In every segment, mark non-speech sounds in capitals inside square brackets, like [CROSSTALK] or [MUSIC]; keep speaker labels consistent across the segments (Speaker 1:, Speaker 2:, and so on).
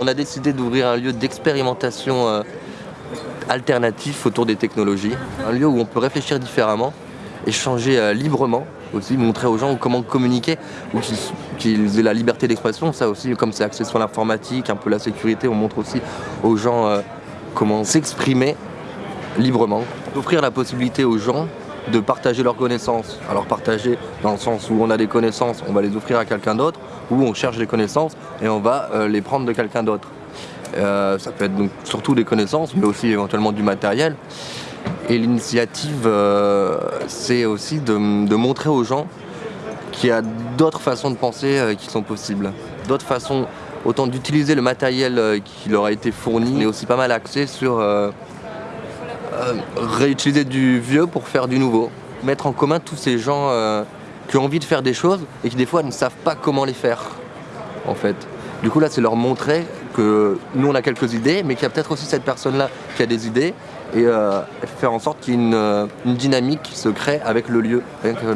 Speaker 1: On a décidé d'ouvrir un lieu d'expérimentation euh, alternatif autour des technologies. Un lieu où on peut réfléchir différemment, échanger euh, librement aussi, montrer aux gens comment communiquer, ou qu'ils aient la liberté d'expression. Ça aussi, comme c'est axé sur l'informatique, un peu la sécurité, on montre aussi aux gens euh, comment s'exprimer librement. Offrir la possibilité aux gens de partager leurs connaissances. Alors partager dans le sens où on a des connaissances, on va les offrir à quelqu'un d'autre, ou on cherche des connaissances et on va euh, les prendre de quelqu'un d'autre. Euh, ça peut être donc surtout des connaissances, mais aussi éventuellement du matériel. Et l'initiative, euh, c'est aussi de, montrer aux gens qu'il y a d'autres façons de penser qui sont possibles. D'autres façons, autant d'utiliser le matériel qui leur a été fourni, mais aussi pas mal axé sur euh, réutiliser du vieux pour faire du nouveau. Mettre en commun tous ces gens euh, qui ont envie de faire des choses et qui des fois ne savent pas comment les faire, en fait. Du coup là c'est leur montrer que nous on a quelques idées, mais qu'il y a peut-être aussi cette personne-là qui a des idées et euh, faire en sorte qu'il y ait une, dynamique qui se crée avec le lieu,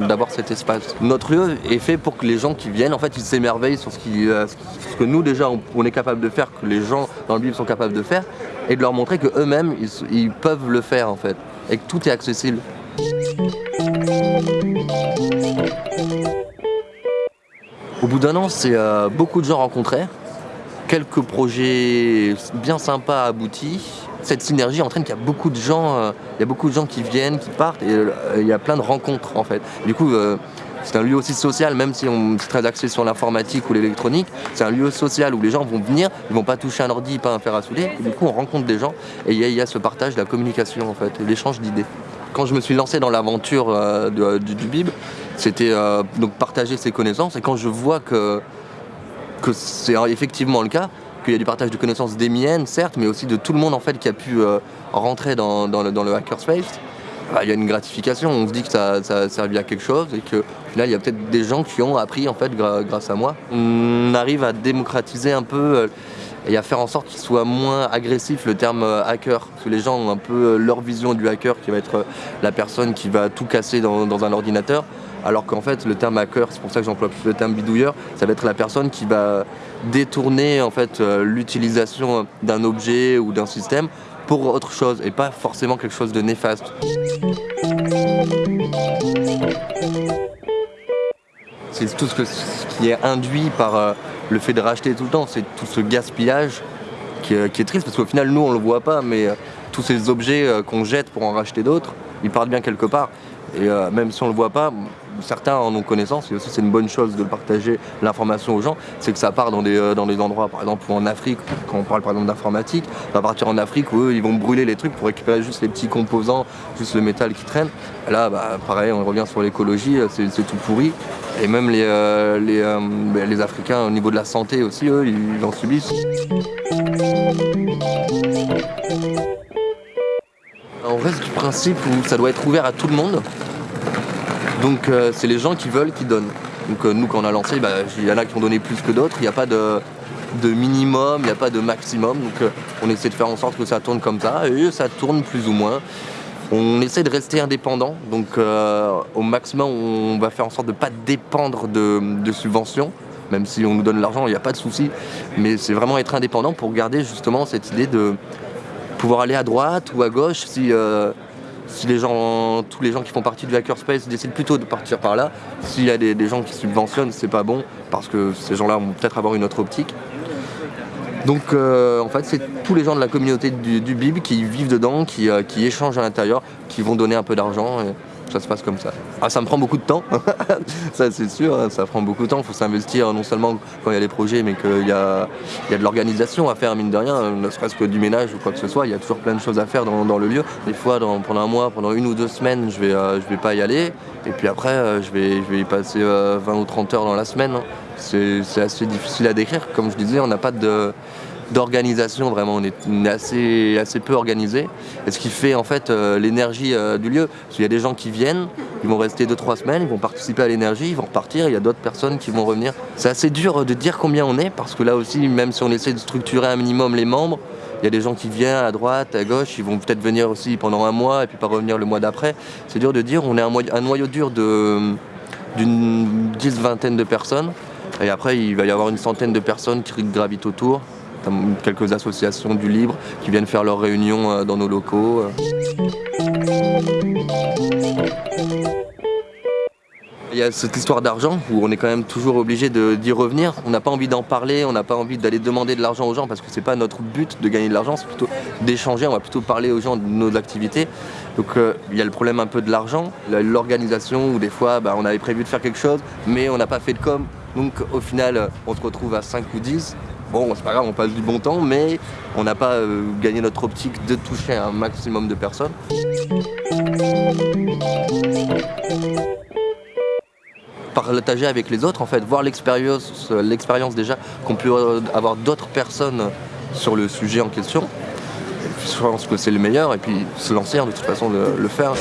Speaker 1: d'avoir cet espace. Notre lieu est fait pour que les gens qui viennent, en fait, ils s'émerveillent sur ce, que nous déjà on, est capable de faire, que les gens dans le livre sont capables de faire, et de leur montrer qu'eux-mêmes, ils, peuvent le faire en fait, et que tout est accessible. Au bout d'un an, c'est euh, beaucoup de gens rencontrés, quelques projets bien sympas aboutis. Cette synergie entraîne qu'il y a beaucoup de gens, euh, il y a beaucoup de gens qui viennent, qui partent, et euh, il y a plein de rencontres en fait. Du coup, c'est un lieu aussi social, même si on est très axé sur l'informatique ou l'électronique. C'est un lieu social où les gens vont venir, ils vont pas toucher un ordi, pas un fer à souder. du coup, on rencontre des gens et il y, a ce partage, la communication en fait, l'échange d'idées. Quand je me suis lancé dans l'aventure euh, du, BIB, c'était euh, donc partager ses connaissances. Et quand je vois que, c'est effectivement le cas, qu'il y a du partage de connaissances des miennes, certes, mais aussi de tout le monde en fait qui a pu euh, rentrer dans le hackerspace, bah, il y a une gratification, on se dit que ça, a servi à quelque chose et que là il y a peut-être des gens qui ont appris en fait grâce à moi. On arrive à démocratiser un peu euh, et à faire en sorte qu'il soit moins agressif le terme euh, hacker. Parce que les gens ont un peu euh, leur vision du hacker qui va être la personne qui va tout casser dans, un ordinateur. Alors qu'en fait le terme hacker, c'est pour ça que j'emploie plus le terme bidouilleur, ça va être la personne qui va détourner en fait l'utilisation d'un objet ou d'un système pour autre chose et pas forcément quelque chose de néfaste. C'est tout ce, qui est induit par euh, le fait de racheter tout le temps, c'est tout ce gaspillage qui, est triste parce qu'au final nous on le voit pas mais euh, tous ces objets euh, qu'on jette pour en racheter d'autres, ils partent bien quelque part. Et même si on le voit pas, certains en ont connaissance, et aussi c'est une bonne chose de partager l'information aux gens, c'est que ça part dans des, euh, endroits, par exemple en Afrique, quand on parle par exemple d'informatique, ça va partir en Afrique où eux ils vont brûler les trucs pour récupérer juste les petits composants, juste le métal qui traîne. là, bah, pareil, on revient sur l'écologie, euh, c'est tout pourri. Et même les, euh, ben, les, Africains au niveau de la santé aussi, eux, ils en subissent. On reste du principe où ça doit être ouvert à tout le monde, donc euh, c'est les gens qui veulent qui donnent. Donc euh, nous quand on a lancé, bah, il y en a qui ont donné plus que d'autres, il n'y a pas de, minimum, il n'y a pas de maximum. Donc euh, on essaie de faire en sorte que ça tourne comme ça, et ça tourne plus ou moins. On essaie de rester indépendant, donc au maximum on va faire en sorte de ne pas dépendre de, subventions, même si on nous donne l'argent, il n'y a pas de souci. Mais c'est vraiment être indépendant pour garder justement cette idée de pouvoir aller à droite ou à gauche si si tous les gens qui font partie du hackerspace décident plutôt de partir par là, s'il y a des, gens qui subventionnent, c'est pas bon, parce que ces gens-là vont peut-être avoir une autre optique. Donc euh, en fait c'est tous les gens de la communauté du, BIB qui vivent dedans, euh, qui échangent à l'intérieur, qui vont donner un peu d'argent ça se passe comme ça. Ah, ça me prend beaucoup de temps, [LAUGHS] ça c'est sûr, hein, ça prend beaucoup de temps, il faut s'investir non seulement quand il y a les projets, mais qu'il y a, y a de l'organisation à faire, mine de rien, ne serait-ce que du ménage ou quoi que ce soit, il y a toujours plein de choses à faire dans, le lieu. Des fois, pendant un mois, pendant une ou deux semaines, je vais, euh, vais pas y aller, et puis après, euh, je, vais, je vais y passer 20 euh, ou 30 heures dans la semaine. Hein. C'est assez difficile à décrire, comme je disais, on n'a pas de d'organisation vraiment, on est, assez, assez peu organisé. Et ce qui fait en fait euh, l'énergie euh, du lieu. Parce qu'il y a des gens qui viennent, ils vont rester 2-3 semaines, ils vont participer à l'énergie, ils vont repartir, il y a d'autres personnes qui vont revenir. C'est assez dur de dire combien on est, parce que là aussi, même si on essaie de structurer un minimum les membres, Il y a des gens qui viennent à droite, à gauche, ils vont peut-être venir aussi pendant un mois et puis pas revenir le mois d'après. C'est dur de dire, on est un, un noyau dur d'une dix, vingtaine de personnes. Et après, il va y avoir une centaine de personnes qui gravitent autour quelques associations du libre qui viennent faire leurs réunions euh, dans nos locaux. Il y a cette histoire d'argent où on est quand même toujours obligé d'y revenir. On n'a pas envie d'en parler, on n'a pas envie d'aller demander de l'argent aux gens parce que c'est pas notre but de gagner de l'argent, c'est plutôt d'échanger, on va plutôt parler aux gens de nos activités. Donc euh, il y a le problème un peu de l'argent, l'organisation où des fois bah, on avait prévu de faire quelque chose mais on n'a pas fait de com. Donc au final on se retrouve à 5 ou 10 Bon, c'est pas grave, on passe du bon temps, mais on n'a pas euh, gagné notre optique de toucher un maximum de personnes. Partager avec les autres, en fait, voir l'expérience déjà qu'on peut avoir d'autres personnes sur le sujet en question. Je pense que c'est le meilleur, et puis se lancer, hein, de toute façon, de le faire.